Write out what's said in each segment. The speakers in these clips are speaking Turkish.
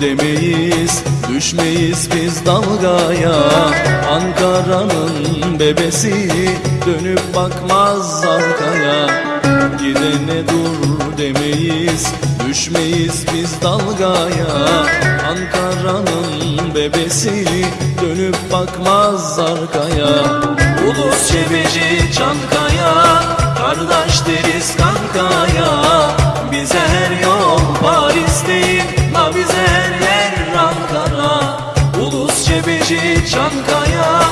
demeyiz Düşmeyiz biz dalgaya. Ankara'nın bebesi Dönüp bakmaz arkaya. Gidene dur demeyiz Düşmeyiz biz dalgaya. Ankara'nın bebesi Dönüp bakmaz arkaya. Ulus Çebici Çankaya Kardeş deriz kankaya Çebici Çankaya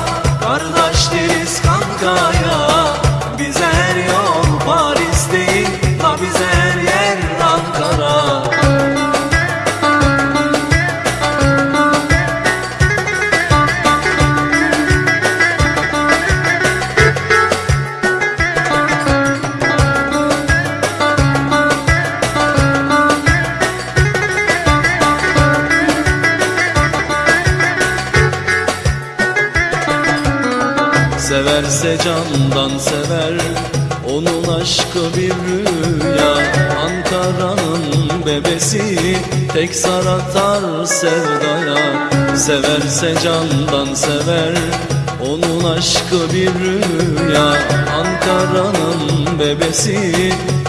Kardeş Severse candan sever. Onun aşkı bir rüya Ankara'nın bebesi. Tek sar atar sevdaya Severse candan sever. Onun aşkı bir rüya Ankara'nın bebesi.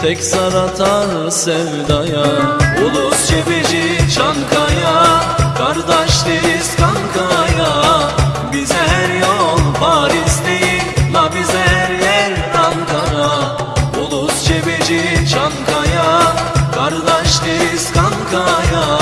Tek sar atar sevdaya. Ulus Cebeci Çankaya kankaya Kardeş deriz kankaya.